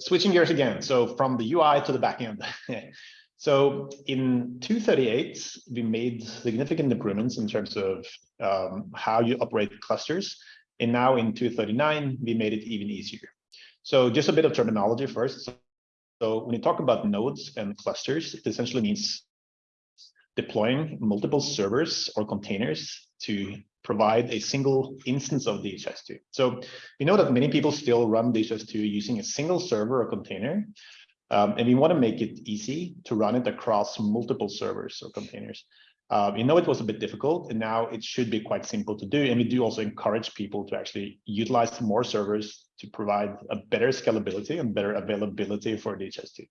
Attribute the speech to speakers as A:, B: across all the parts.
A: switching gears again. So from the UI to the backend. so in 238, we made significant improvements in terms of um, how you operate clusters. And now in 239, we made it even easier. So just a bit of terminology first. So when you talk about nodes and clusters, it essentially means deploying multiple servers or containers to provide a single instance of DHIS2. So we know that many people still run DHIS2 using a single server or container, um, and we want to make it easy to run it across multiple servers or containers. Uh, we know it was a bit difficult, and now it should be quite simple to do. And we do also encourage people to actually utilize more servers to provide a better scalability and better availability for DHIS2.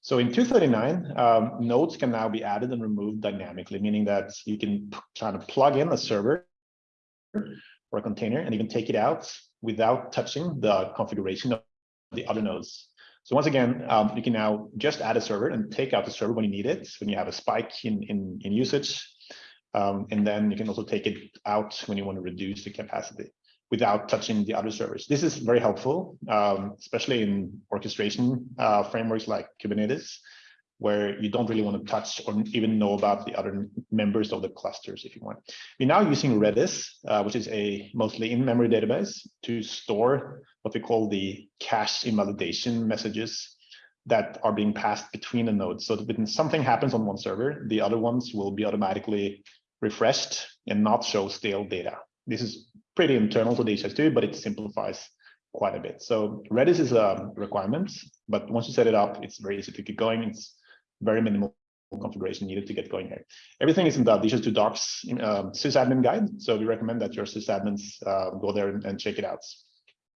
A: So in 239, um, nodes can now be added and removed dynamically, meaning that you can kind of plug in a server or a container, and even take it out without touching the configuration of the other nodes. So once again, um, you can now just add a server and take out the server when you need it, when you have a spike in, in, in usage. Um, and then you can also take it out when you want to reduce the capacity without touching the other servers. This is very helpful, um, especially in orchestration uh, frameworks like Kubernetes, where you don't really want to touch or even know about the other members of the clusters if you want. We're now using Redis, uh, which is a mostly in-memory database to store what we call the cache invalidation messages that are being passed between the nodes. So that when something happens on one server, the other ones will be automatically refreshed and not show stale data. This is pretty internal to DHIS2, but it simplifies quite a bit. So Redis is a requirement, but once you set it up, it's very easy to get going. It's very minimal configuration needed to get going here. Everything is in the DHIS2 docs um, sysadmin guide. So we recommend that your sysadmins uh, go there and, and check it out.